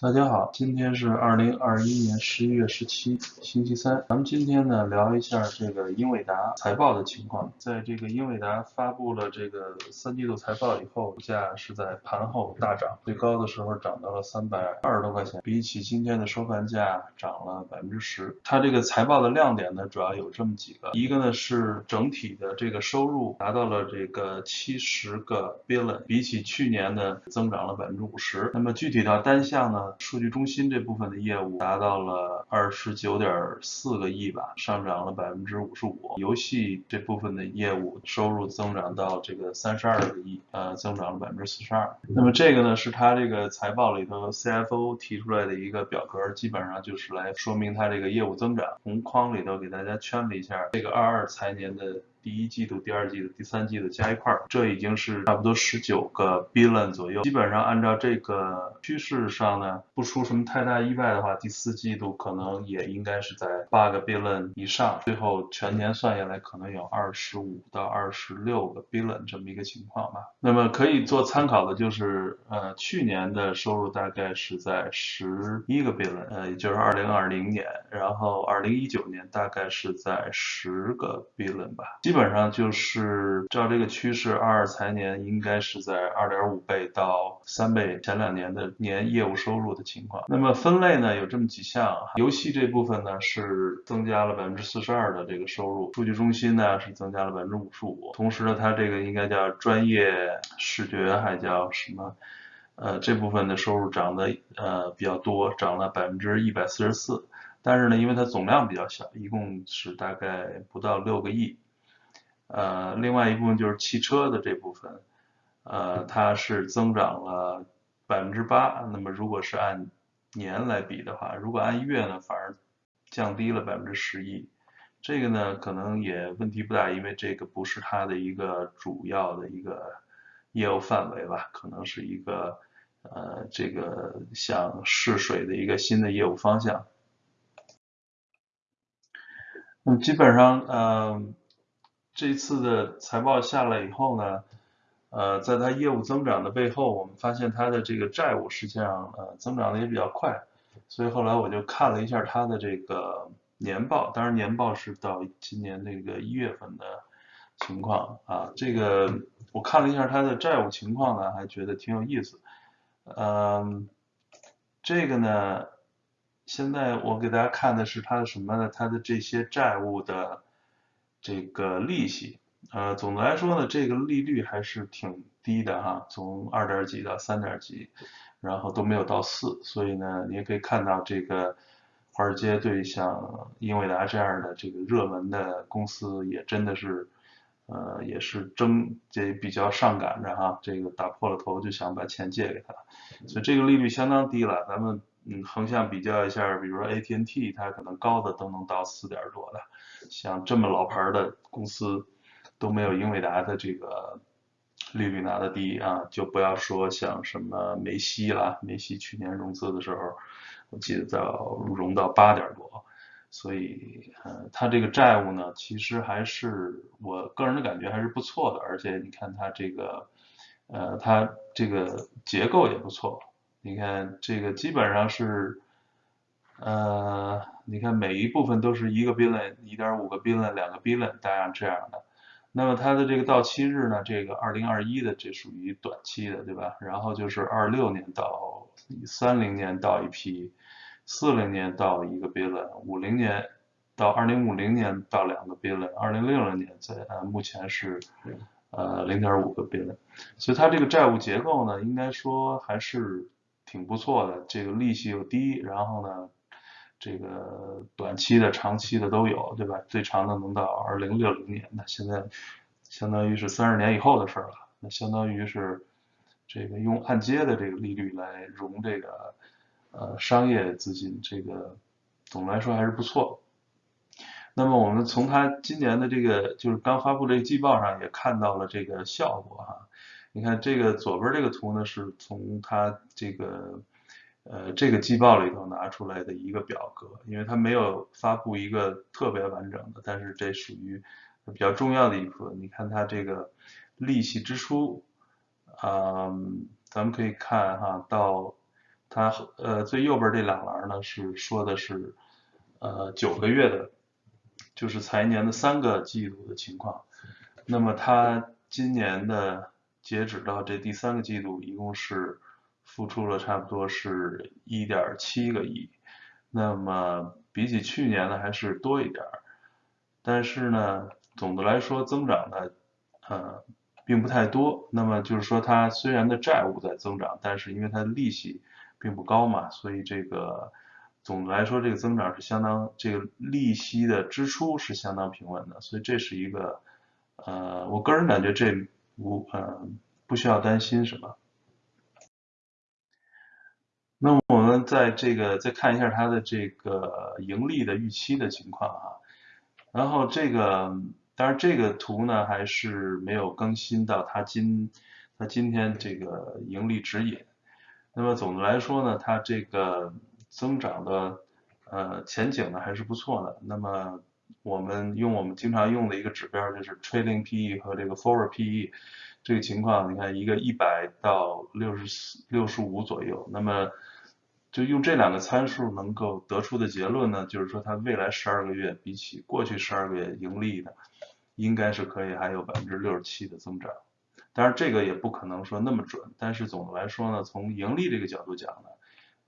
大家好，今天是二零二一年十一月十七，星期三。咱们今天呢聊一下这个英伟达财报的情况。在这个英伟达发布了这个三季度财报以后，股价是在盘后大涨，最高的时候涨到了三百二十多块钱，比起今天的收盘价涨了百分之十。它这个财报的亮点呢，主要有这么几个，一个呢是整体的这个收入达到了这个七十个 billion，比起去年呢增长了百分之五十。那么具体到单项呢？数据中心这部分的业务达到了二十九点四个亿吧，上涨了百分之五十五。游戏这部分的业务收入增长到这个三十二个亿，呃，增长了百分之四十二。那么这个呢，是它这个财报里头 CFO 提出来的一个表格，基本上就是来说明它这个业务增长。红框里头给大家圈了一下这个二二财年的。第一季度、第二季度、第三季度加一块儿，这已经是差不多十九个 billion 左右。基本上按照这个趋势上呢，不出什么太大意外的话，第四季度可能也应该是在八个 billion 以上。最后全年算下来，可能有二十五到二十六个 billion 这么一个情况吧。那么可以做参考的就是，呃，去年的收入大概是在十一个 billion，呃，也就是二零二零年，然后二零一九年大概是在十个 billion 吧，基本。基本上就是照这个趋势，二二财年应该是在二点五倍到三倍前两年的年业务收入的情况。那么分类呢有这么几项，游戏这部分呢是增加了百分之四十二的这个收入，数据中心呢是增加了百分之五十五，同时呢它这个应该叫专业视觉还叫什么？呃这部分的收入涨得呃比较多，涨了百分之一百四十四。但是呢因为它总量比较小，一共是大概不到六个亿。呃，另外一部分就是汽车的这部分，呃，它是增长了百分之八。那么如果是按年来比的话，如果按月呢，反而降低了百分之十一。这个呢，可能也问题不大，因为这个不是它的一个主要的一个业务范围吧，可能是一个呃，这个想试水的一个新的业务方向。那么基本上，嗯。这一次的财报下来以后呢，呃，在它业务增长的背后，我们发现它的这个债务实际上呃增长的也比较快，所以后来我就看了一下它的这个年报，当然年报是到今年那个一月份的情况啊，这个我看了一下它的债务情况呢，还觉得挺有意思，嗯，这个呢，现在我给大家看的是它的什么呢？它的这些债务的。这个利息，呃，总的来说呢，这个利率还是挺低的哈，从二点几到三点几，然后都没有到四，所以呢，你也可以看到这个华尔街对像英伟达这样的这个热门的公司也真的是，呃，也是争这比较上赶着哈，这个打破了头就想把钱借给他，所以这个利率相当低了，咱们。嗯，横向比较一下，比如说 AT&T，它可能高的都能到四点多的，像这么老牌的公司都没有英伟达的这个利率拿的低啊，就不要说像什么梅西啦，梅西去年融资的时候，我记得到融到八点多，所以呃，它这个债务呢，其实还是我个人的感觉还是不错的，而且你看它这个呃，它这个结构也不错。你看这个基本上是，呃，你看每一部分都是一个 billion，一点五个 billion，两个 billion，大样这样的。那么它的这个到期日呢，这个二零二一的这属于短期的，对吧？然后就是二六年到三零年到一批，四零年到一个 billion，五零年到二零五零年到两个 billion，二零六零年在呃目前是。呃，零点五个 billion，所以它这个债务结构呢，应该说还是挺不错的。这个利息又低，然后呢，这个短期的、长期的都有，对吧？最长的能到二零六零年，那现在相当于是三十年以后的事了。那相当于是这个用按揭的这个利率来融这个呃商业资金，这个总的来说还是不错。那么我们从它今年的这个就是刚发布这个季报上也看到了这个效果哈，你看这个左边这个图呢是从它这个呃这个季报里头拿出来的一个表格，因为它没有发布一个特别完整的，但是这属于比较重要的一部分。你看它这个利息支出，嗯，咱们可以看哈，到它呃最右边这两栏呢是说的是呃九个月的，就是财年的三个季度的情况。那么它今年的截止到这第三个季度，一共是付出了差不多是一点七个亿。那么比起去年呢还是多一点儿，但是呢总的来说增长呢呃并不太多。那么就是说它虽然的债务在增长，但是因为它的利息并不高嘛，所以这个总的来说这个增长是相当，这个利息的支出是相当平稳的，所以这是一个呃我个人感觉这不呃不需要担心什么。那我们在这个再看一下它的这个盈利的预期的情况啊，然后这个当然这个图呢还是没有更新到它今它今天这个盈利指引。那么总的来说呢，它这个增长的呃前景呢还是不错的。那么我们用我们经常用的一个指标就是 trailing PE 和这个 forward PE 这个情况，你看一个一百到六十四六十五左右，那么就用这两个参数能够得出的结论呢，就是说它未来十二个月比起过去十二个月盈利的，应该是可以还有百分之六十七的增长。当然这个也不可能说那么准，但是总的来说呢，从盈利这个角度讲呢，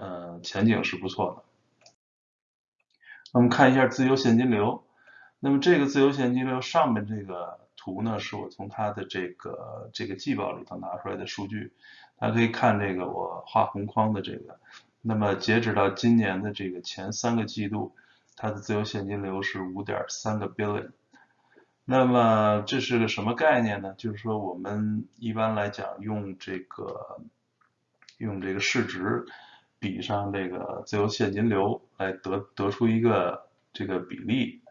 呃，前景是不错的。我们看一下自由现金流，那么这个自由现金流上面这个图呢，是我从它的这个这个季报里头拿出来的数据，大家可以看这个我画红框的这个。那么截止到今年的这个前三个季度，它的自由现金流是五点三个 billion。那么这是个什么概念呢？就是说我们一般来讲用这个用这个市值比上这个自由现金流来得得出一个这个比例，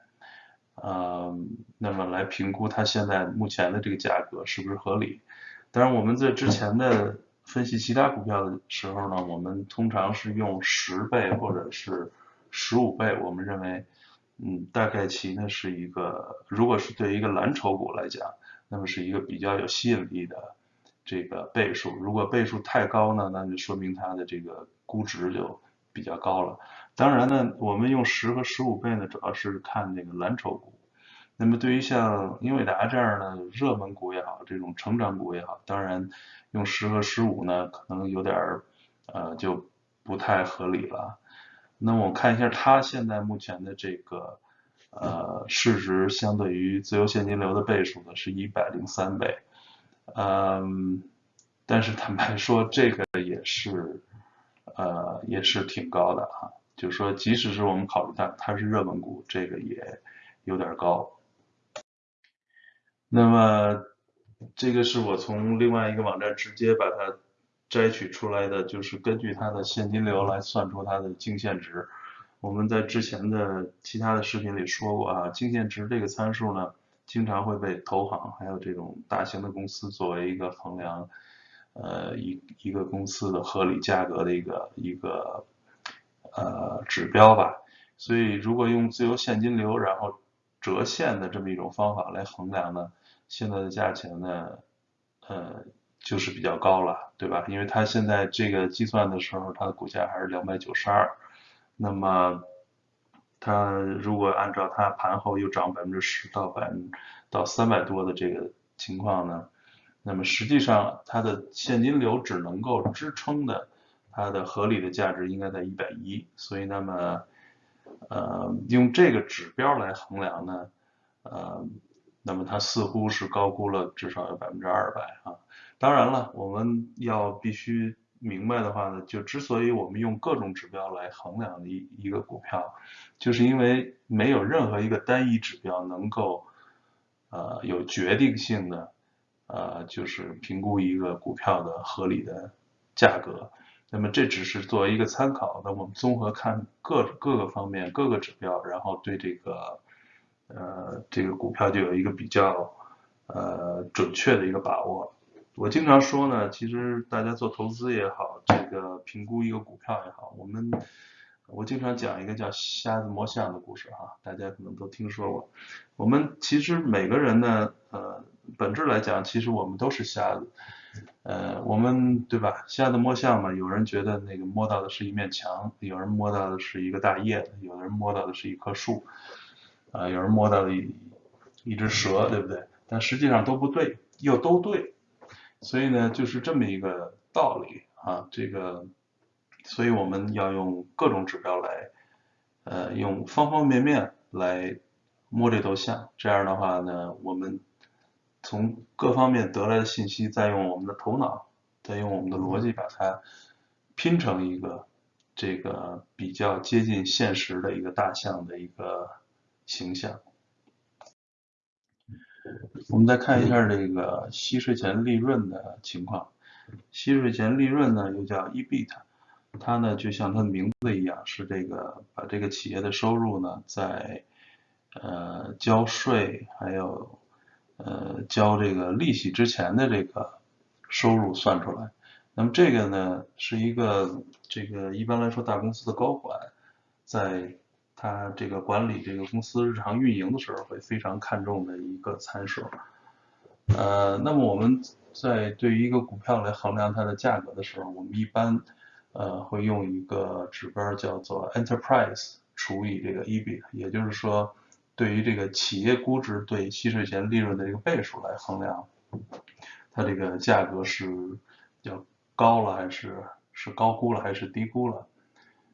呃，那么来评估它现在目前的这个价格是不是合理。当然我们在之前的分析其他股票的时候呢，我们通常是用十倍或者是十五倍，我们认为，嗯，大概其呢是一个，如果是对一个蓝筹股来讲，那么是一个比较有吸引力的这个倍数。如果倍数太高呢，那就说明它的这个估值就比较高了。当然呢，我们用十和十五倍呢，主要是看那个蓝筹股。那么对于像英伟达这样的热门股也好，这种成长股也好，当然。用十和十五呢，可能有点儿，呃，就不太合理了。那我看一下它现在目前的这个，呃，市值相对于自由现金流的倍数呢，是一百零三倍。嗯，但是坦白说，这个也是，呃，也是挺高的啊。就是说，即使是我们考虑它它是热门股，这个也有点高。那么。这个是我从另外一个网站直接把它摘取出来的，就是根据它的现金流来算出它的净现值。我们在之前的其他的视频里说过啊，净现值这个参数呢，经常会被投行还有这种大型的公司作为一个衡量，呃一一个公司的合理价格的一个一个呃指标吧。所以如果用自由现金流然后折现的这么一种方法来衡量呢？现在的价钱呢，呃，就是比较高了，对吧？因为它现在这个计算的时候，它的股价还是两百九十二，那么它如果按照它盘后又涨百分之十到百分到三百多的这个情况呢，那么实际上它的现金流只能够支撑的它的合理的价值应该在一百一，所以那么呃用这个指标来衡量呢，呃。那么它似乎是高估了至少有百分之二百啊！当然了，我们要必须明白的话呢，就之所以我们用各种指标来衡量一一个股票，就是因为没有任何一个单一指标能够呃有决定性的呃就是评估一个股票的合理的价格。那么这只是作为一个参考，那我们综合看各各个方面各个指标，然后对这个。呃，这个股票就有一个比较呃准确的一个把握。我经常说呢，其实大家做投资也好，这个评估一个股票也好，我们我经常讲一个叫瞎子摸象的故事哈，大家可能都听说过。我们其实每个人呢，呃，本质来讲，其实我们都是瞎子。呃，我们对吧？瞎子摸象嘛，有人觉得那个摸到的是一面墙，有人摸到的是一个大叶子，有人摸到的是一棵树，啊，有人摸到的一一只蛇，对不对？但实际上都不对，又都对，所以呢，就是这么一个道理啊。这个，所以我们要用各种指标来，呃，用方方面面来摸这头象。这样的话呢，我们。从各方面得来的信息，再用我们的头脑，再用我们的逻辑把它拼成一个这个比较接近现实的一个大象的一个形象。我们再看一下这个息税前利润的情况。息税前利润呢，又叫 EBIT，它呢就像它的名字一样，是这个把这个企业的收入呢在呃交税还有。呃，交这个利息之前的这个收入算出来，那么这个呢是一个这个一般来说大公司的高管在他这个管理这个公司日常运营的时候会非常看重的一个参数。呃，那么我们在对于一个股票来衡量它的价格的时候，我们一般呃会用一个指标叫做 enterprise 除以这个 EBIT，也就是说。对于这个企业估值对息税前利润的这个倍数来衡量，它这个价格是要高了还是是高估了还是低估了？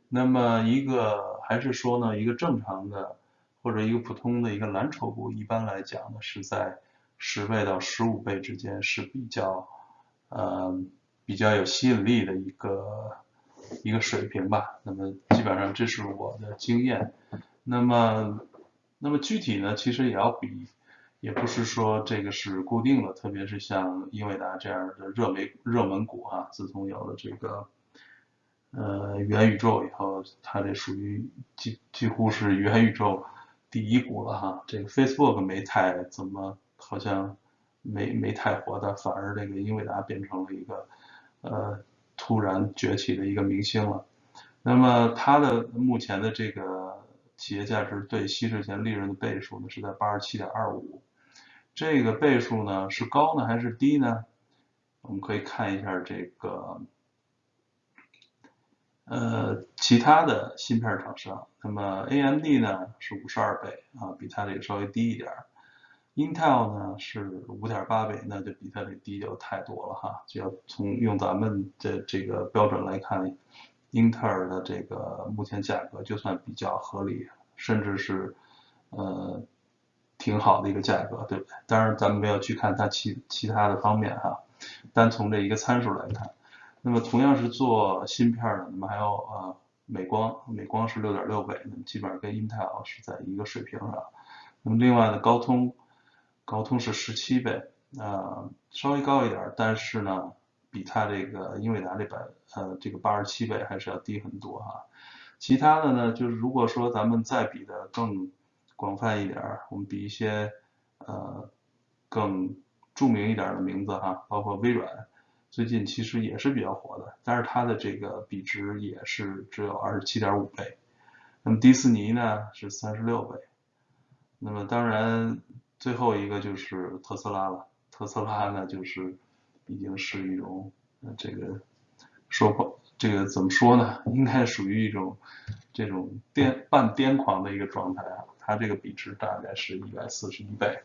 那么一个还是说呢，一个正常的或者一个普通的一个蓝筹股，一般来讲呢是在十倍到十五倍之间是比较呃比较有吸引力的一个一个水平吧。那么基本上这是我的经验。那么。那么具体呢，其实也要比，也不是说这个是固定的，特别是像英伟达这样的热门热门股哈，自从有了这个呃元宇宙以后，它这属于几几乎是元宇宙第一股了哈。这个 Facebook 没太怎么，好像没没太火的，反而这个英伟达变成了一个呃突然崛起的一个明星了。那么它的目前的这个。企业价值对息税前利润的倍数呢是在八十七点二五，这个倍数呢是高呢还是低呢？我们可以看一下这个，呃，其他的芯片厂商，那么 AMD 呢是五十二倍啊，比它这个稍微低一点，Intel 呢是五点八倍，那就比它这低就太多了哈，就要从用咱们的这个标准来看。英特尔的这个目前价格就算比较合理，甚至是呃挺好的一个价格，对不对？当然咱们没有去看它其其他的方面哈，单从这一个参数来看，那么同样是做芯片的，那么还有呃美光，美光是六点六倍，那么基本上跟 Intel 是在一个水平上。那么另外呢，高通，高通是十七倍，呃稍微高一点，但是呢。比它这个英伟达这百呃这个八十七倍还是要低很多哈，其他的呢就是如果说咱们再比的更广泛一点，我们比一些呃更著名一点的名字哈，包括微软，最近其实也是比较火的，但是它的这个比值也是只有二十七点五倍，那么迪士尼呢是三十六倍，那么当然最后一个就是特斯拉了，特斯拉呢就是。已经是一种这个说，这个怎么说呢？应该属于一种这种癫半癫狂的一个状态啊。它这个比值大概是一百四十一倍。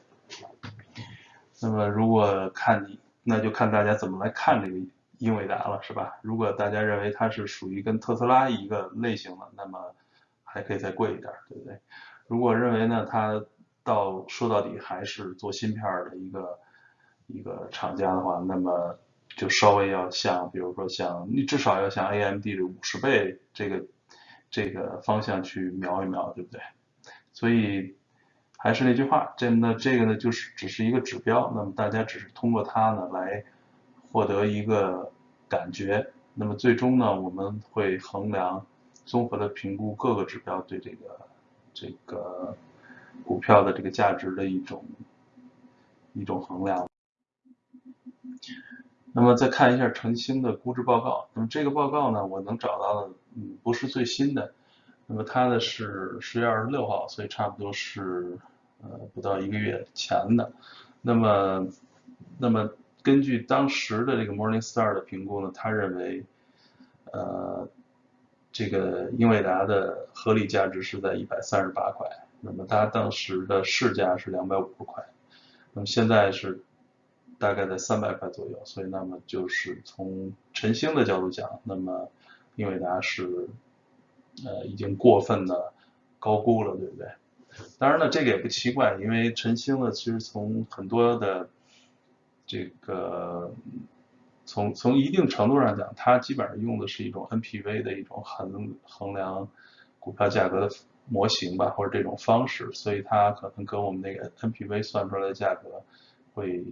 那么如果看你，那就看大家怎么来看这个英伟达了，是吧？如果大家认为它是属于跟特斯拉一个类型的，那么还可以再贵一点，对不对？如果认为呢，它到说到底还是做芯片的一个。一个厂家的话，那么就稍微要像，比如说像你至少要像 AMD 的五十倍这个这个方向去瞄一瞄，对不对？所以还是那句话，这那这个呢就是只是一个指标，那么大家只是通过它呢来获得一个感觉，那么最终呢我们会衡量综合的评估各个指标对这个这个股票的这个价值的一种一种衡量。那么再看一下晨星的估值报告，那么这个报告呢，我能找到的，嗯，不是最新的，那么它的是十月二十六号，所以差不多是呃不到一个月前的。那么，那么根据当时的这个 Morningstar 的评估呢，他认为，呃，这个英伟达的合理价值是在一百三十八块，那么它当时的市价是两百五十块，那么现在是大概在三百块左右，所以那么就是从晨星的角度讲，那么英伟达是呃已经过分的高估了，对不对？当然了，这个也不奇怪，因为晨星呢，其实从很多的这个从从一定程度上讲，它基本上用的是一种 NPV 的一种衡衡量股票价格的模型吧，或者这种方式，所以它可能跟我们那个 NPV 算出来的价格会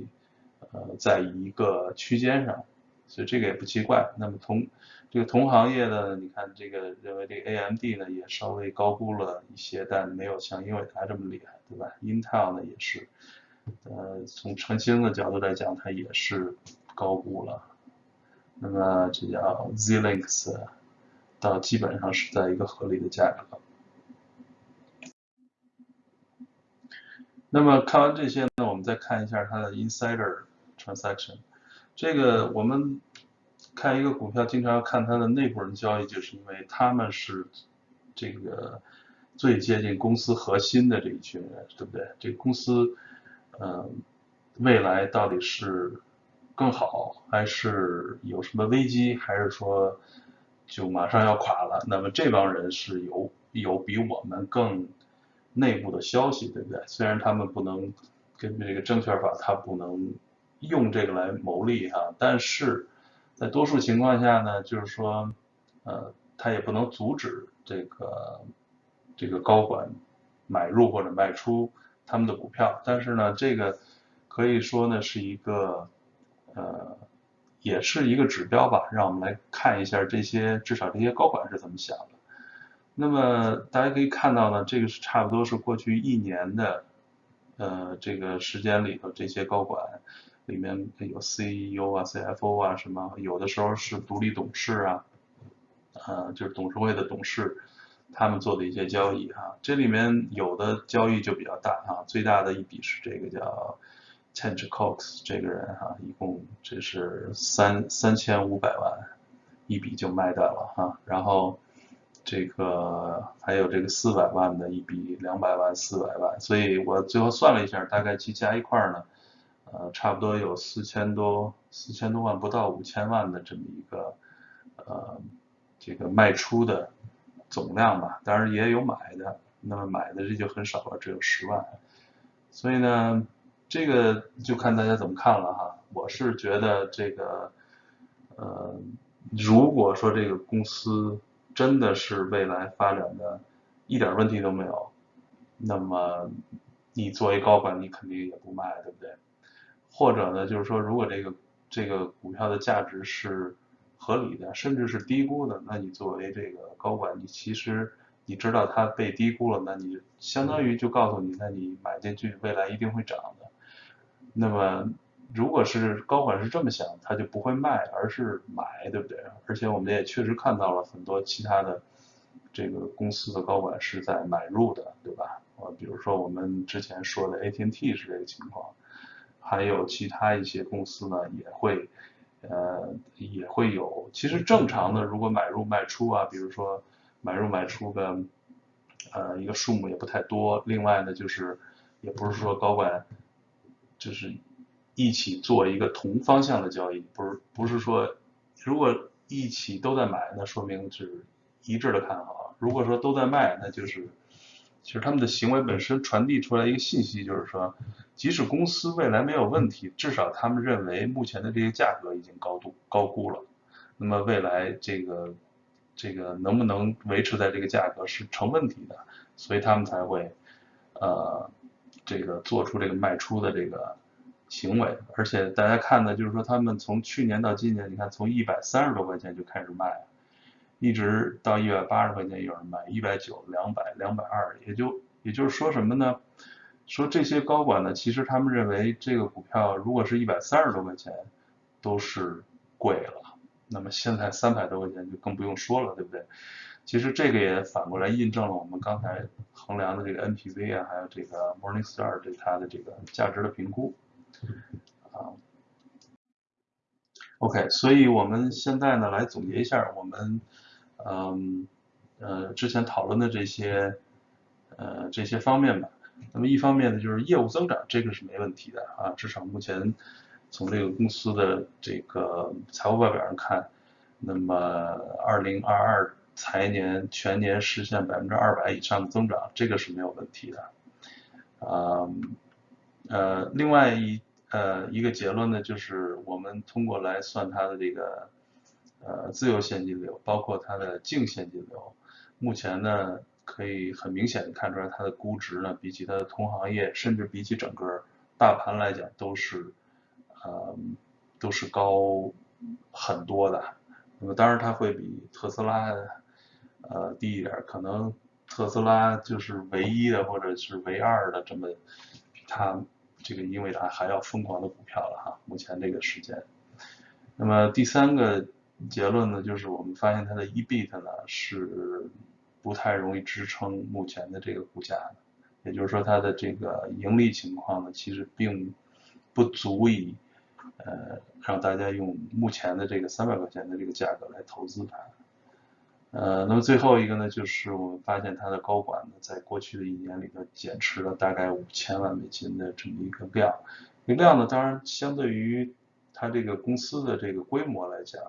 呃在一个区间上，所以这个也不奇怪。那么同这个同行业的，你看这个认为这个 AMD 呢也稍微高估了一些，但没有像英伟达这么厉害，对吧？Intel 呢也是。呃，从晨星的角度来讲，它也是高估了。那么这叫 Zlinks，到基本上是在一个合理的价格。那么看完这些呢，我们再看一下它的 Insider Transaction。这个我们看一个股票，经常要看它的内部人交易，就是因为他们是这个最接近公司核心的这一群人，对不对？这个公司。嗯，未来到底是更好，还是有什么危机，还是说就马上要垮了？那么这帮人是有有比我们更内部的消息，对不对？虽然他们不能根据这个证券法，他不能用这个来牟利哈，但是在多数情况下呢，就是说，呃，他也不能阻止这个这个高管买入或者卖出。他们的股票，但是呢，这个可以说呢是一个，呃，也是一个指标吧，让我们来看一下这些至少这些高管是怎么想的。那么大家可以看到呢，这个是差不多是过去一年的，呃，这个时间里头这些高管里面有 CEO 啊、CFO 啊什么，有的时候是独立董事啊，呃，就是董事会的董事。他们做的一些交易哈，这里面有的交易就比较大哈，最大的一笔是这个叫 c h a n g e Cox 这个人哈，一共这是三三千五百万一笔就卖掉了哈，然后这个还有这个四百万的一笔，两百万、四百万，所以我最后算了一下，大概去加一块呢，呃，差不多有四千多四千多万，不到五千万的这么一个呃这个卖出的。总量吧，当然也有买的，那么买的这就很少了，只有十万。所以呢，这个就看大家怎么看了哈。我是觉得这个，呃，如果说这个公司真的是未来发展的一点问题都没有，那么你作为高管，你肯定也不卖，对不对？或者呢，就是说，如果这个这个股票的价值是。合理的，甚至是低估的，那你作为这个高管，你其实你知道它被低估了，那你相当于就告诉你，那你买进去未来一定会涨的。那么如果是高管是这么想，他就不会卖，而是买，对不对？而且我们也确实看到了很多其他的这个公司的高管是在买入的，对吧？呃，比如说我们之前说的 AT&T 是这个情况，还有其他一些公司呢也会。呃，也会有。其实正常的，如果买入卖出啊，比如说买入卖出的，呃，一个数目也不太多。另外呢，就是也不是说高管就是一起做一个同方向的交易，不是不是说如果一起都在买，那说明是一致的看好。如果说都在卖，那就是其实他们的行为本身传递出来一个信息，就是说。即使公司未来没有问题，至少他们认为目前的这些价格已经高度高估了。那么未来这个这个能不能维持在这个价格是成问题的，所以他们才会呃这个做出这个卖出的这个行为。而且大家看呢，就是说他们从去年到今年，你看从一百三十多块钱就开始卖，一直到一百八十块钱有人买，一百九、两百、两百二，也就也就是说什么呢？说这些高管呢，其实他们认为这个股票如果是一百三十多块钱，都是贵了。那么现在三百多块钱就更不用说了，对不对？其实这个也反过来印证了我们刚才衡量的这个 NPV 啊，还有这个 Morningstar 对它的这个价值的评估啊。OK，所以我们现在呢来总结一下我们嗯呃之前讨论的这些呃这些方面吧。那么一方面呢就是业务增长，这个是没问题的啊，至少目前从这个公司的这个财务报表上看，那么二零二二财年全年实现百分之二百以上的增长，这个是没有问题的。啊呃，另外一呃，一个结论呢，就是我们通过来算它的这个呃自由现金流，包括它的净现金流，目前呢可以很明显的看出来，它的估值呢比起它的同行业，甚至比起整个大盘来讲，都是呃都是高很多的。那么当然它会比特斯拉呃低一点，可能特斯拉就是唯一的或者是唯二的这么它。这个因为它还要疯狂的股票了哈，目前这个时间。那么第三个结论呢，就是我们发现它的 EBIT 呢是不太容易支撑目前的这个股价的，也就是说它的这个盈利情况呢，其实并不足以呃让大家用目前的这个三百块钱的这个价格来投资它。呃，那么最后一个呢，就是我们发现它的高管呢，在过去的一年里头减持了大概五千万美金的这么一个量，这个量呢，当然相对于它这个公司的这个规模来讲，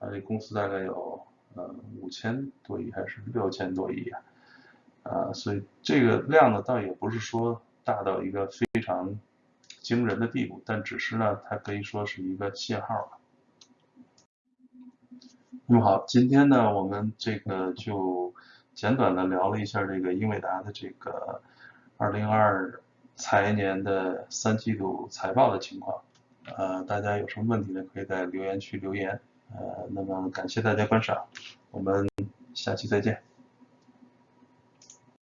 啊，这公司大概有呃五千多亿还是六千多亿啊，啊，所以这个量呢，倒也不是说大到一个非常惊人的地步，但只是呢，它可以说是一个信号吧。那么好，今天呢，我们这个就简短的聊了一下这个英伟达的这个二零二二财年的三季度财报的情况。呃，大家有什么问题呢？可以在留言区留言。呃，那么感谢大家观赏，我们下期再见。